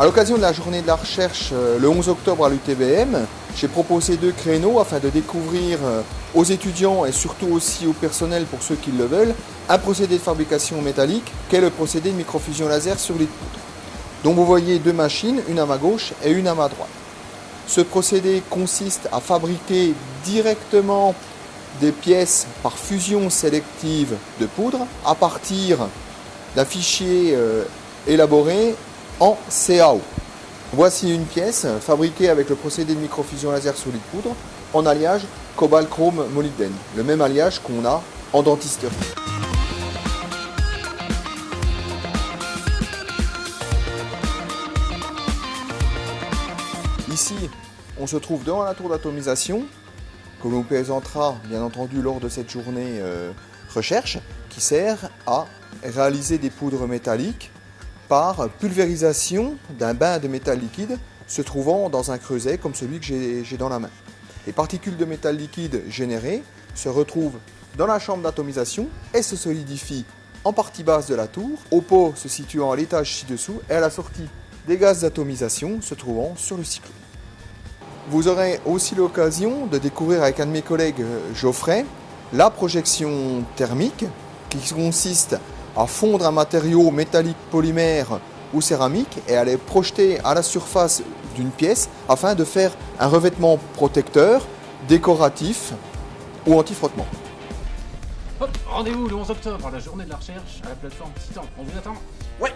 À l'occasion de la journée de la recherche euh, le 11 octobre à l'UTBM, j'ai proposé deux créneaux afin de découvrir euh, aux étudiants et surtout aussi au personnel pour ceux qui le veulent un procédé de fabrication métallique qu'est le procédé de microfusion laser sur lit de poudre. Donc vous voyez deux machines, une à ma gauche et une à ma droite. Ce procédé consiste à fabriquer directement des pièces par fusion sélective de poudre à partir d'un fichier euh, élaboré en CAO. Voici une pièce fabriquée avec le procédé de microfusion laser sur lit de poudre en alliage cobalt chrome molybdène, le même alliage qu'on a en dentisterie. Ici, on se trouve devant la tour d'atomisation que l'on présentera bien entendu lors de cette journée euh, recherche qui sert à réaliser des poudres métalliques par pulvérisation d'un bain de métal liquide se trouvant dans un creuset comme celui que j'ai dans la main. Les particules de métal liquide générées se retrouvent dans la chambre d'atomisation et se solidifient en partie basse de la tour, au pot se situant à l'étage ci-dessous et à la sortie des gaz d'atomisation se trouvant sur le cyclone. Vous aurez aussi l'occasion de découvrir avec un de mes collègues, Geoffrey, la projection thermique qui consiste à fondre un matériau métallique polymère ou céramique et à les projeter à la surface d'une pièce afin de faire un revêtement protecteur, décoratif ou anti-frottement. Hop, rendez-vous le 11 octobre à la journée de la recherche à la plateforme Titan. On vous attend Ouais